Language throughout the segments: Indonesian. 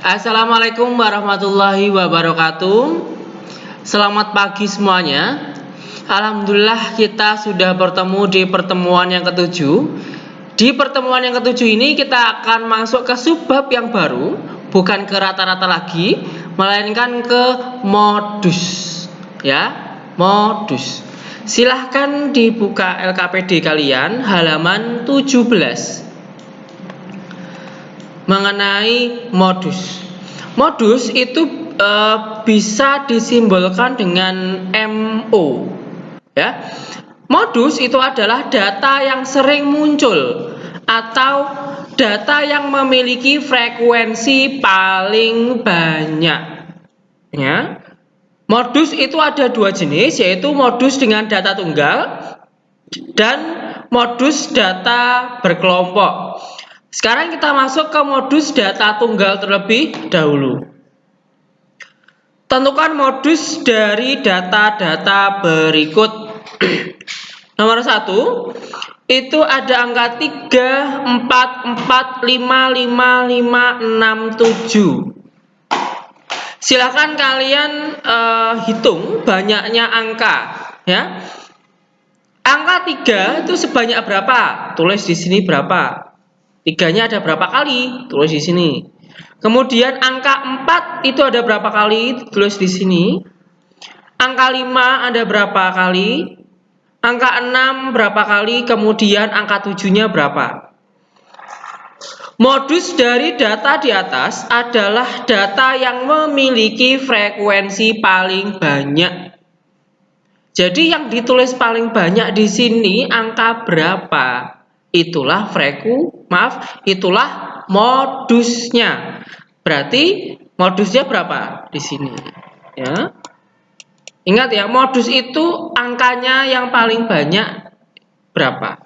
Assalamualaikum warahmatullahi wabarakatuh. Selamat pagi semuanya. Alhamdulillah kita sudah bertemu di pertemuan yang ketujuh. Di pertemuan yang ketujuh ini kita akan masuk ke subbab yang baru Bukan ke rata-rata lagi Melainkan ke modus Ya, modus. Silahkan dibuka LKPD kalian halaman 17 mengenai modus. Modus itu e, bisa disimbolkan dengan MO. Ya. Modus itu adalah data yang sering muncul atau data yang memiliki frekuensi paling banyak. Ya. Modus itu ada dua jenis, yaitu modus dengan data tunggal dan modus data berkelompok. Sekarang kita masuk ke modus data tunggal terlebih dahulu. Tentukan modus dari data-data berikut. Nomor satu, itu ada angka 3, 4, 4, 5, 5, 5, 6, 7. Silakan kalian uh, hitung banyaknya angka, ya. Angka 3 itu sebanyak berapa? Tulis di sini berapa? Tiganya ada berapa kali? Tulis di sini. Kemudian angka 4 itu ada berapa kali? Tulis di sini. Angka 5 ada berapa kali? Angka 6 berapa kali? Kemudian angka 7-nya berapa? Modus dari data di atas adalah data yang memiliki frekuensi paling banyak. Jadi yang ditulis paling banyak di sini angka berapa? Itulah freku, maaf, itulah modusnya. Berarti modusnya berapa di sini? Ya. Ingat ya, modus itu angkanya yang paling banyak berapa?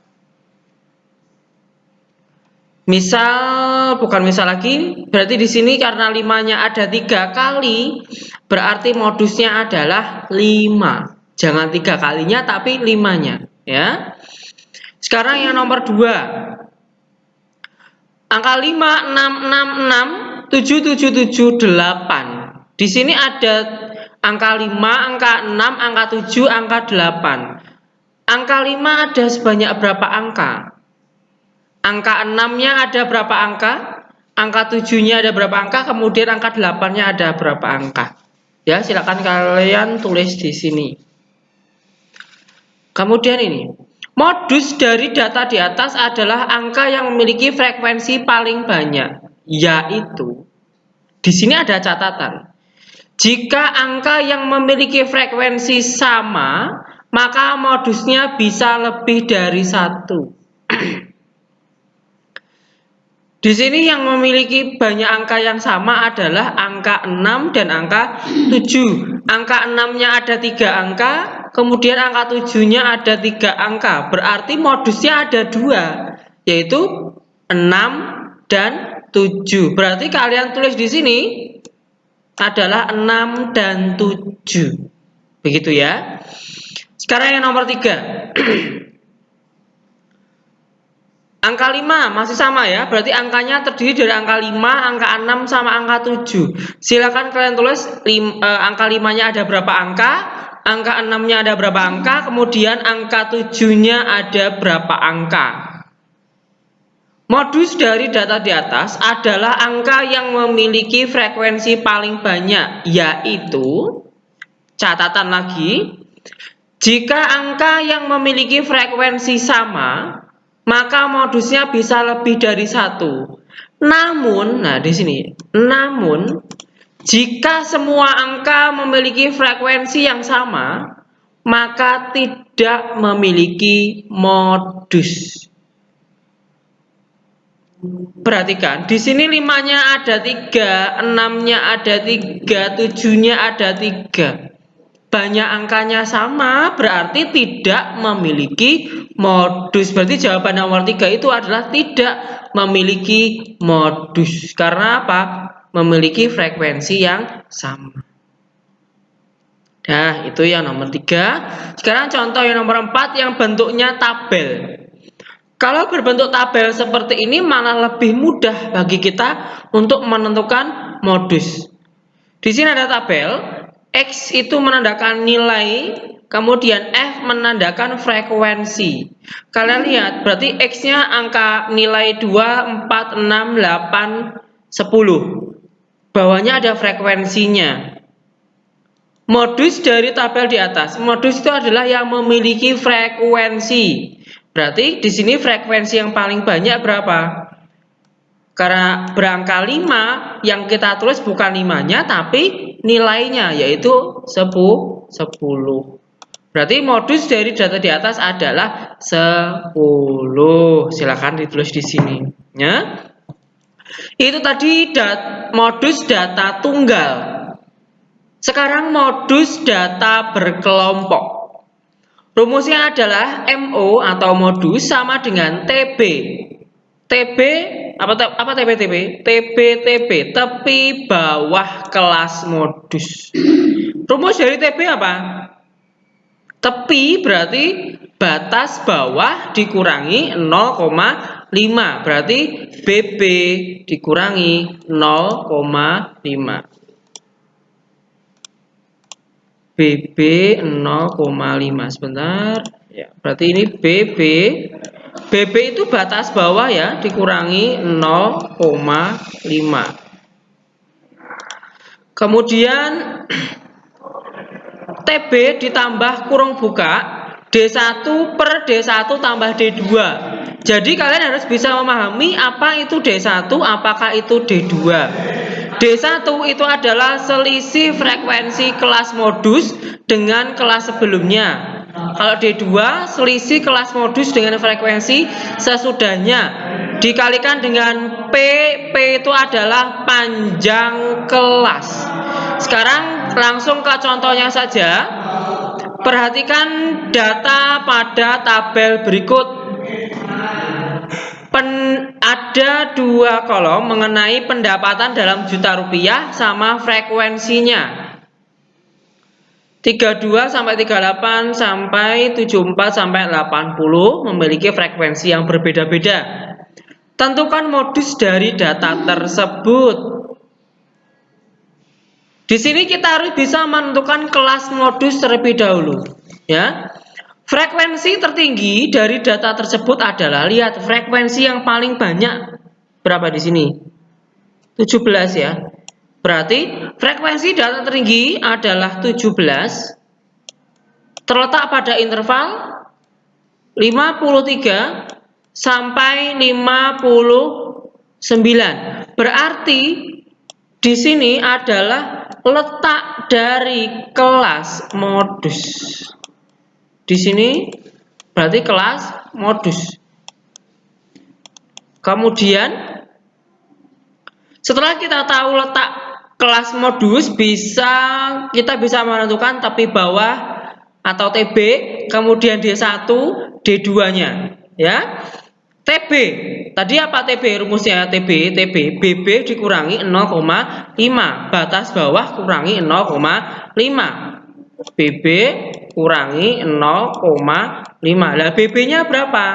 Misal, bukan misal lagi, berarti di sini karena limanya ada tiga kali, berarti modusnya adalah lima. Jangan tiga kalinya, tapi limanya. Ya, sekarang yang nomor 2. Angka 5, 6, 6, 6, 7, 7, 7, 8. Di sini ada angka 5, angka 6, angka 7, angka 8. Angka 5 ada sebanyak berapa angka? Angka 6-nya ada berapa angka? Angka 7-nya ada berapa angka? Kemudian angka 8-nya ada berapa angka? Ya, silakan kalian tulis di sini. Kemudian ini, Modus dari data di atas adalah angka yang memiliki frekuensi paling banyak, yaitu di sini ada catatan. Jika angka yang memiliki frekuensi sama, maka modusnya bisa lebih dari satu. Di sini yang memiliki banyak angka yang sama adalah angka 6 dan angka 7. Angka 6-nya ada tiga angka, kemudian angka 7-nya ada tiga angka. Berarti modusnya ada dua, yaitu 6 dan 7. Berarti kalian tulis di sini adalah 6 dan 7. Begitu ya. Sekarang yang nomor 3. Angka 5 masih sama ya, berarti angkanya terdiri dari angka 5, angka 6, sama angka 7. Silakan kalian tulis lim, eh, angka 5-nya ada berapa angka, angka 6-nya ada berapa angka, kemudian angka 7-nya ada berapa angka. Modus dari data di atas adalah angka yang memiliki frekuensi paling banyak, yaitu, catatan lagi, jika angka yang memiliki frekuensi sama, maka modusnya bisa lebih dari satu. Namun, nah di sini, namun jika semua angka memiliki frekuensi yang sama, maka tidak memiliki modus. Perhatikan, di sini limanya ada tiga, enamnya ada tiga, tujuhnya ada tiga banyak angkanya sama berarti tidak memiliki modus. Berarti jawaban nomor tiga itu adalah tidak memiliki modus. Karena apa? Memiliki frekuensi yang sama. Nah, itu yang nomor tiga. Sekarang contoh yang nomor empat yang bentuknya tabel. Kalau berbentuk tabel seperti ini malah lebih mudah bagi kita untuk menentukan modus. Di sini ada tabel, X itu menandakan nilai, kemudian F menandakan frekuensi. Kalian lihat, berarti X-nya angka nilai 2, 4, 6, 8, 10. Bawahnya ada frekuensinya. Modus dari tabel di atas. Modus itu adalah yang memiliki frekuensi. Berarti di sini frekuensi yang paling banyak berapa? Karena berangka 5 yang kita tulis bukan 5-nya tapi nilainya yaitu 10. 10. Berarti modus dari data di atas adalah 10. Silakan ditulis di sini, ya. Itu tadi dat modus data tunggal. Sekarang modus data berkelompok. Rumusnya adalah MO atau modus sama dengan TB. TB apa apa TB TB? TB TB tepi bawah kelas modus. Rumus dari TB apa? Tepi berarti batas bawah dikurangi 0,5 berarti BB dikurangi 0,5. BB 0,5 sebentar ya berarti ini BB BB itu batas bawah ya dikurangi 0,5 kemudian TB ditambah kurung buka D1 per D1 tambah D2 jadi kalian harus bisa memahami apa itu D1 apakah itu D2 D1 itu adalah selisih frekuensi kelas modus dengan kelas sebelumnya. Kalau D2 selisih kelas modus dengan frekuensi sesudahnya dikalikan dengan P, P itu adalah panjang kelas. Sekarang langsung ke contohnya saja. Perhatikan data pada tabel berikut pen, ada dua kolom mengenai pendapatan dalam juta rupiah sama frekuensinya. 32 sampai 38 sampai 74 sampai 80 memiliki frekuensi yang berbeda-beda. Tentukan modus dari data tersebut. Di sini kita harus bisa menentukan kelas modus terlebih dahulu, ya. Frekuensi tertinggi dari data tersebut adalah lihat frekuensi yang paling banyak berapa di sini? 17 ya. Berarti frekuensi data tertinggi adalah 17 terletak pada interval 53 sampai 59. Berarti di sini adalah letak dari kelas modus. Di sini berarti kelas modus. Kemudian setelah kita tahu letak kelas modus bisa kita bisa menentukan tepi bawah atau TB, kemudian D1, D2-nya, ya. TB. Tadi apa TB rumusnya? TB, TB, BB dikurangi 0,5. Batas bawah kurangi 0,5. BB kurangi 0,5. Lah BB-nya berapa?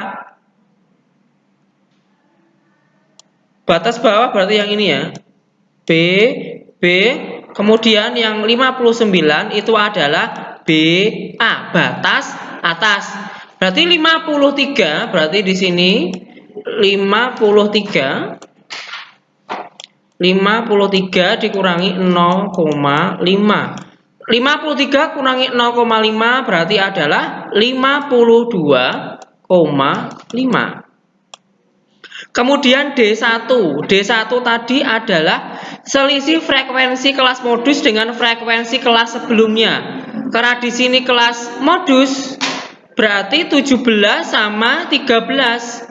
Batas bawah berarti yang ini ya. B, B, kemudian yang 59 itu adalah BA, batas atas. Berarti 53, berarti di sini 53 53 dikurangi 0,5 53 kurangi 0,5 berarti adalah 52,5. Kemudian D1. D1 tadi adalah selisih frekuensi kelas modus dengan frekuensi kelas sebelumnya. Karena di sini kelas modus berarti 17 sama 13.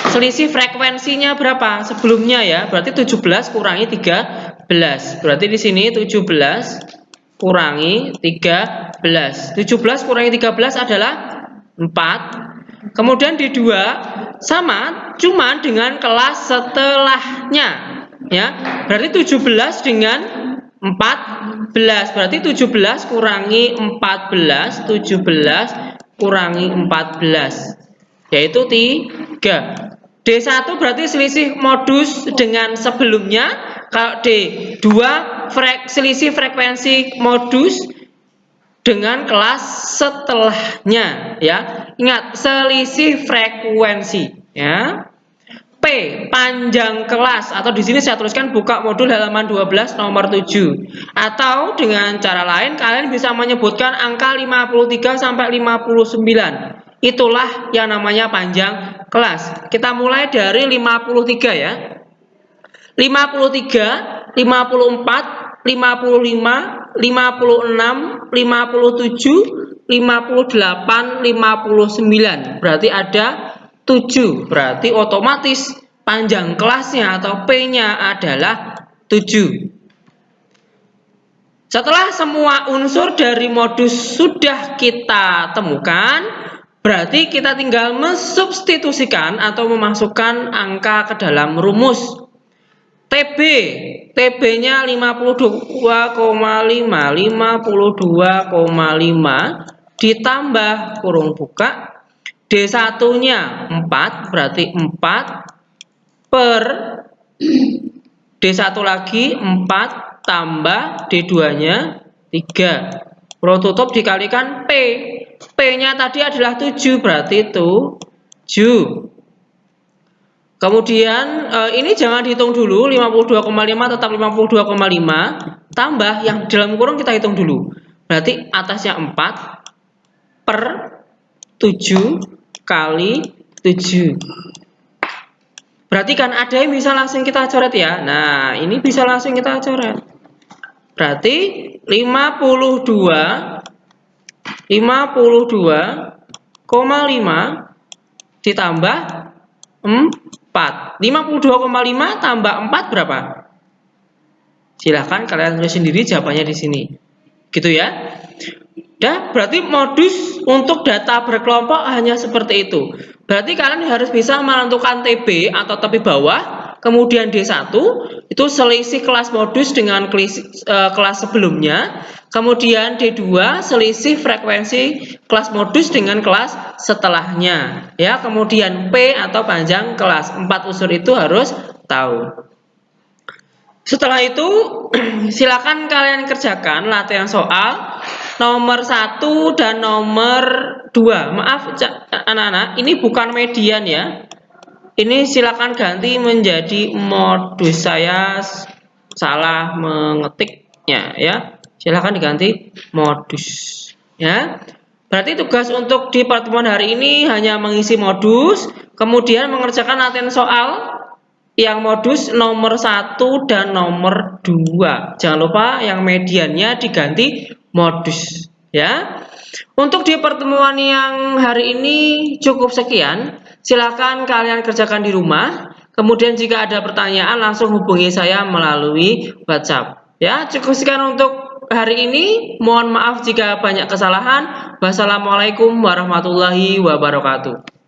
Selisih frekuensinya berapa? Sebelumnya ya, berarti 17 kurangi 13. Berarti di sini 17 kurangi 13. 17 kurangi 13 adalah 4. Kemudian di 2 sama cuman dengan kelas setelahnya. Ya. Berarti 17 dengan 14. Berarti 17 kurangi 14, 17 kurangi 14 yaitu 3. D1 berarti selisih modus dengan sebelumnya kalau D, dua frek, selisih frekuensi modus dengan kelas setelahnya ya. Ingat, selisih frekuensi ya. P panjang kelas atau di sini saya tuliskan buka modul halaman 12 nomor 7 atau dengan cara lain kalian bisa menyebutkan angka 53 sampai 59 itulah yang namanya panjang kelas. Kita mulai dari 53 ya. 53 54 55 56 57 58 59 berarti ada 7. Berarti otomatis panjang kelasnya atau P-nya adalah 7. Setelah semua unsur dari modus sudah kita temukan, berarti kita tinggal mensubstitusikan atau memasukkan angka ke dalam rumus. TB, TB-nya 52,5, 52,5 ditambah kurung buka D1-nya 4, berarti 4 per D1 lagi 4 tambah D2-nya 3. Pro tutup dikalikan P. P-nya tadi adalah 7, berarti itu 7. Kemudian eh, ini jangan dihitung dulu 52,5 tetap 52,5 tambah yang dalam kurung kita hitung dulu. Berarti atasnya 4 per 7 kali 7. Berarti kan ada yang bisa langsung kita coret ya. Nah, ini bisa langsung kita coret. Berarti 52 52,5 ditambah 4. 52,5 tambah 4 berapa? Silahkan kalian tulis sendiri jawabannya di sini. Gitu ya. Ya, berarti modus untuk data berkelompok hanya seperti itu. Berarti kalian harus bisa menentukan TB atau tepi bawah, kemudian D1 itu selisih kelas modus dengan kelas, uh, kelas sebelumnya, kemudian D2 selisih frekuensi kelas modus dengan kelas setelahnya. Ya, kemudian P atau panjang kelas. Empat unsur itu harus tahu. Setelah itu, silakan kalian kerjakan latihan soal nomor satu dan nomor dua. Maaf anak-anak, ini bukan median ya. Ini silakan ganti menjadi modus. Saya salah mengetiknya ya. Silakan diganti modus ya. Berarti tugas untuk di pertemuan hari ini hanya mengisi modus, kemudian mengerjakan latihan soal yang modus nomor satu dan nomor dua. Jangan lupa yang mediannya diganti modus ya. Untuk di pertemuan yang hari ini cukup sekian. Silakan kalian kerjakan di rumah. Kemudian jika ada pertanyaan langsung hubungi saya melalui WhatsApp. Ya, cukup sekian untuk hari ini. Mohon maaf jika banyak kesalahan. Wassalamualaikum warahmatullahi wabarakatuh.